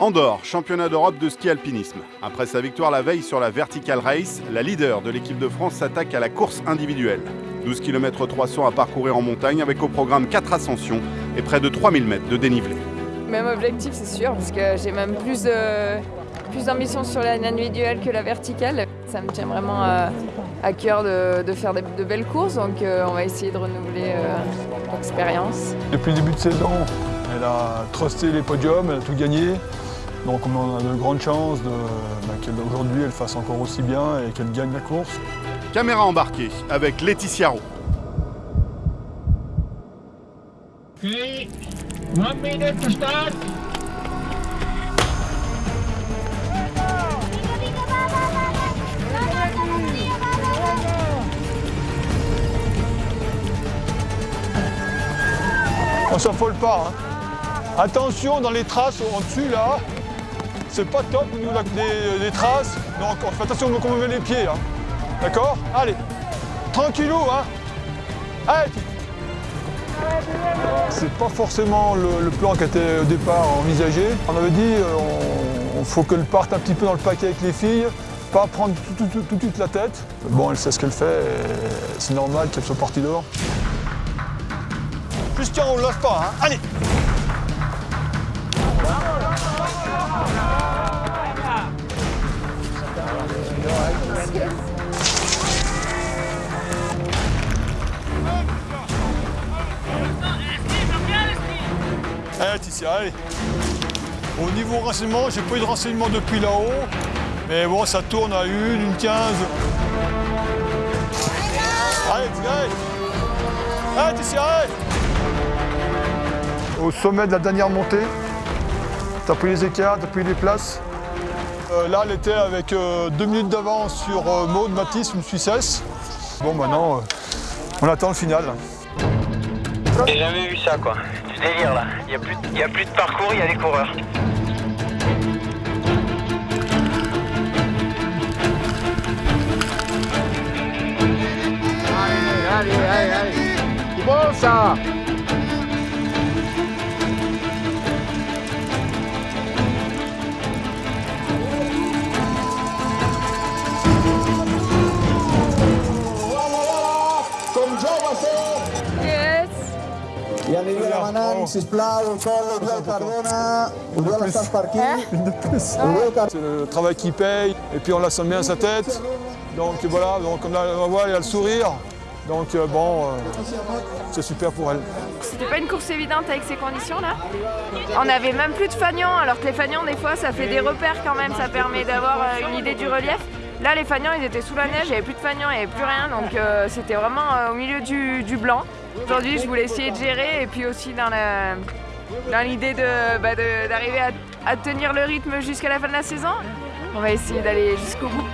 Andorre, championnat d'Europe de ski alpinisme. Après sa victoire la veille sur la Vertical Race, la leader de l'équipe de France s'attaque à la course individuelle. 12 km 300 à parcourir en montagne avec au programme 4 ascensions et près de 3000 mètres de dénivelé. Même objectif, c'est sûr, parce que j'ai même plus de plus d'ambition sur l'individuelle que la verticale. Ça me tient vraiment à, cœur de, faire de, belles courses, donc euh, on va essayer de renouveler euh, l'expérience. Depuis le début de saison, elle a trusté les podiums, elle a tout gagné. Donc on a de grandes chances bah, qu'aujourd'hui elle fasse encore aussi bien et qu'elle gagne la course. Caméra embarquée avec Laetitia Roux. one minute to start. On s'affole pas. Hein. Attention dans les traces en dessus là. C'est pas top au niveau des, traces. Donc on fait attention quand on met les pieds. Hein. D'accord? Allez. Tranquillou hein. Allez. C'est pas forcément le, plan qui était au départ envisagé. On avait dit euh, on, faut qu'elle parte un petit peu dans le paquet avec les filles, pas prendre tout, de suite la tête. Bon, elle sait ce qu'elle fait, c'est normal qu'elle soit partie dehors. Christian, on ne lâche pas, hein. Allez Allez Ticia, allez Au niveau renseignement, j'ai pas eu de renseignement depuis là-haut. Mais bon, ça tourne à une, une quinze. Allez, allez Ticia, allez au sommet de la dernière montée. T'as pris les écarts, t'as pris les places. Euh, là, elle était avec euh, deux minutes d'avance sur euh, Maud Matisse, une Suissesse. Bon, maintenant, on attend le final. J'ai jamais vu ça, quoi. Du délire, là. Il n'y a, plus de, a plus de parcours, il y a les coureurs. Allez, allez, allez, allez. C'est bon, ça Yannick Ramanan, sisplau, el col Oriol Cardona. Oriol, estàs per aquí? C'est le travail qui paye, et puis on la sent bien sa tête. Donc voilà, donc on, la, on voit, il a le sourire. Donc euh, bon, euh, c'est super pour elle. C'était pas une course évidente avec ces conditions-là. On avait même plus de fagnons, alors que les fagnons, des fois, ça fait des repères quand même, ça permet d'avoir euh, une idée du relief. Là, les fagnons, ils étaient sous la neige, il n'y avait plus de fagnons, il n'y avait plus rien, donc c'était vraiment au milieu du blanc. Aujourd'hui, je voulais essayer de gérer et puis aussi dans l'idée bah, d'arriver à tenir le rythme jusqu'à la fin de la saison. On va essayer d'aller jusqu'au bout.